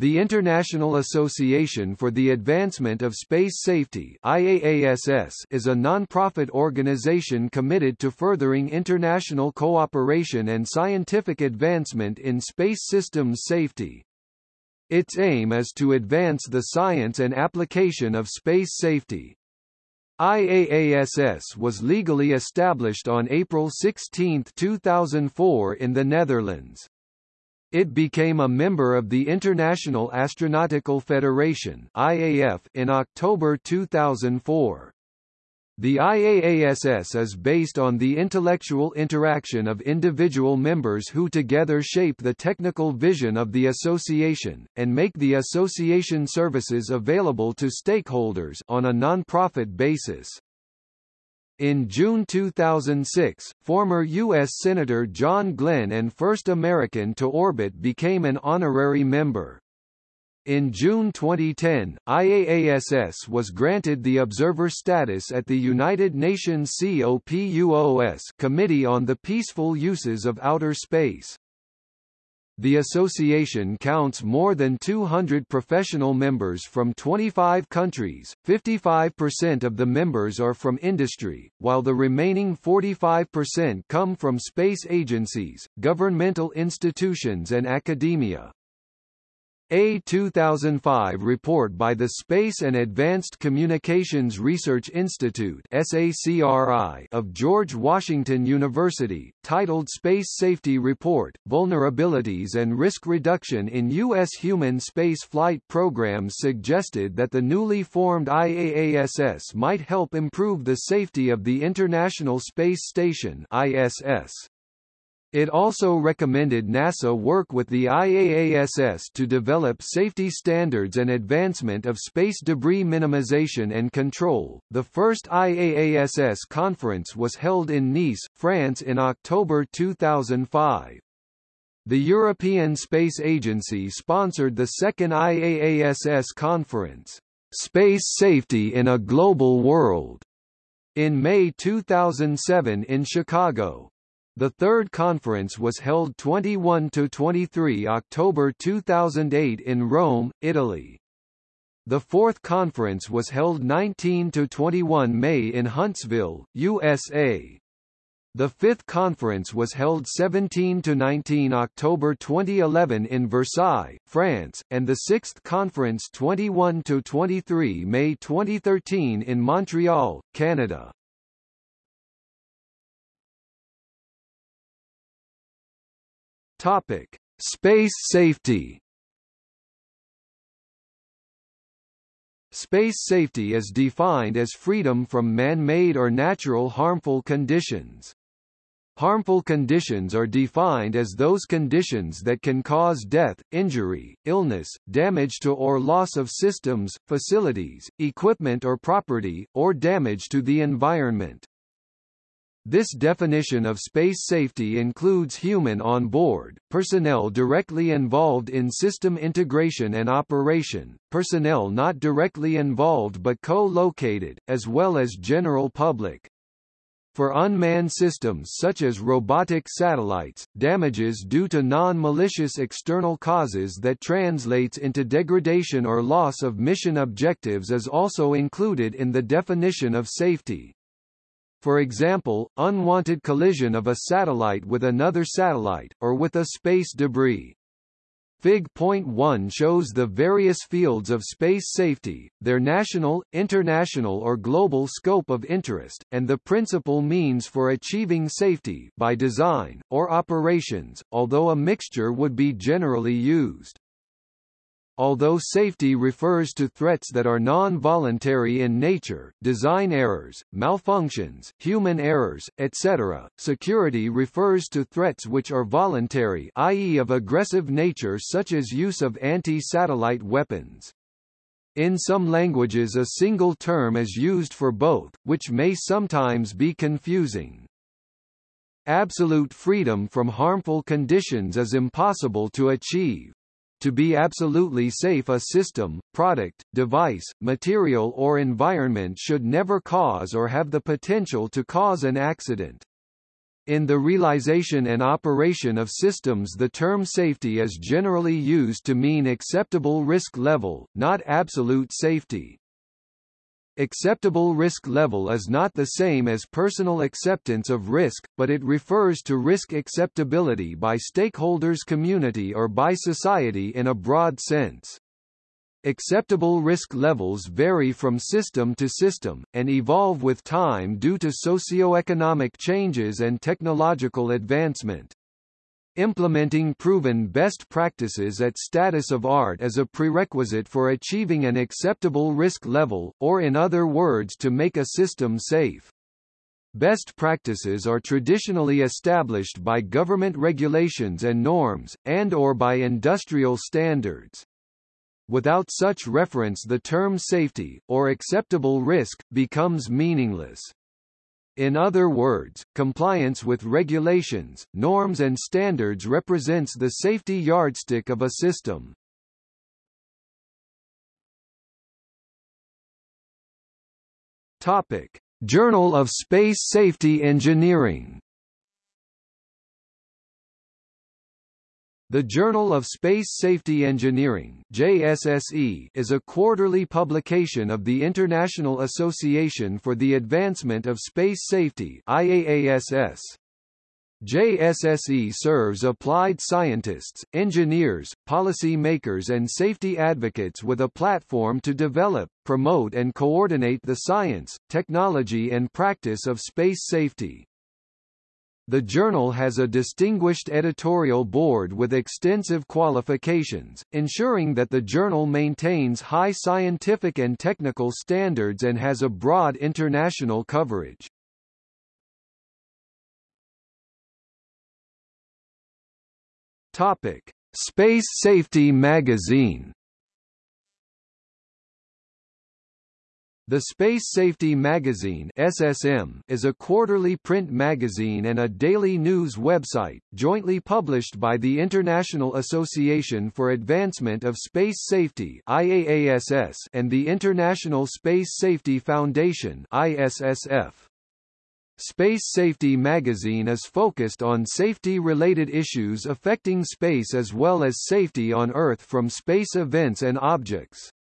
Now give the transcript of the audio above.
The International Association for the Advancement of Space Safety IAASS is a non-profit organization committed to furthering international cooperation and scientific advancement in space systems safety. Its aim is to advance the science and application of space safety. IAASS was legally established on April 16, 2004 in the Netherlands. It became a member of the International Astronautical Federation (IAF) in October 2004. The IAASS is based on the intellectual interaction of individual members who together shape the technical vision of the association, and make the association services available to stakeholders on a non-profit basis. In June 2006, former U.S. Senator John Glenn and first American to orbit became an honorary member. In June 2010, IAASS was granted the observer status at the United Nations COPUOS Committee on the Peaceful Uses of Outer Space. The association counts more than 200 professional members from 25 countries, 55% of the members are from industry, while the remaining 45% come from space agencies, governmental institutions and academia. A 2005 report by the Space and Advanced Communications Research Institute of George Washington University, titled Space Safety Report, Vulnerabilities and Risk Reduction in U.S. Human Space Flight Programs suggested that the newly formed IAASS might help improve the safety of the International Space Station ISS. It also recommended NASA work with the IAASS to develop safety standards and advancement of space debris minimization and control. The first IAASS conference was held in Nice, France in October 2005. The European Space Agency sponsored the second IAASS conference, Space Safety in a Global World, in May 2007 in Chicago. The third conference was held 21–23 October 2008 in Rome, Italy. The fourth conference was held 19–21 May in Huntsville, USA. The fifth conference was held 17–19 October 2011 in Versailles, France, and the sixth conference 21–23 May 2013 in Montreal, Canada. Topic: Space safety. Space safety is defined as freedom from man-made or natural harmful conditions. Harmful conditions are defined as those conditions that can cause death, injury, illness, damage to or loss of systems, facilities, equipment or property, or damage to the environment. This definition of space safety includes human on board, personnel directly involved in system integration and operation, personnel not directly involved but co-located, as well as general public. For unmanned systems such as robotic satellites, damages due to non-malicious external causes that translates into degradation or loss of mission objectives is also included in the definition of safety. For example, unwanted collision of a satellite with another satellite, or with a space debris. Fig.1 shows the various fields of space safety, their national, international or global scope of interest, and the principal means for achieving safety by design, or operations, although a mixture would be generally used. Although safety refers to threats that are non-voluntary in nature, design errors, malfunctions, human errors, etc., security refers to threats which are voluntary i.e. of aggressive nature such as use of anti-satellite weapons. In some languages a single term is used for both, which may sometimes be confusing. Absolute freedom from harmful conditions is impossible to achieve. To be absolutely safe a system, product, device, material or environment should never cause or have the potential to cause an accident. In the realization and operation of systems the term safety is generally used to mean acceptable risk level, not absolute safety. Acceptable risk level is not the same as personal acceptance of risk, but it refers to risk acceptability by stakeholders community or by society in a broad sense. Acceptable risk levels vary from system to system, and evolve with time due to socio-economic changes and technological advancement. Implementing proven best practices at status of art is a prerequisite for achieving an acceptable risk level, or in other words to make a system safe. Best practices are traditionally established by government regulations and norms, and or by industrial standards. Without such reference the term safety, or acceptable risk, becomes meaningless. In other words, compliance with regulations, norms and standards represents the safety yardstick of a system. Topic: Journal of Space Safety Engineering The Journal of Space Safety Engineering JSSE is a quarterly publication of the International Association for the Advancement of Space Safety IAASS. JSSE serves applied scientists, engineers, policy makers and safety advocates with a platform to develop, promote and coordinate the science, technology and practice of space safety. The journal has a distinguished editorial board with extensive qualifications, ensuring that the journal maintains high scientific and technical standards and has a broad international coverage. Topic: Space Safety Magazine The Space Safety Magazine SSM is a quarterly print magazine and a daily news website, jointly published by the International Association for Advancement of Space Safety IAASS and the International Space Safety Foundation ISSF. Space Safety magazine is focused on safety-related issues affecting space as well as safety on Earth from space events and objects.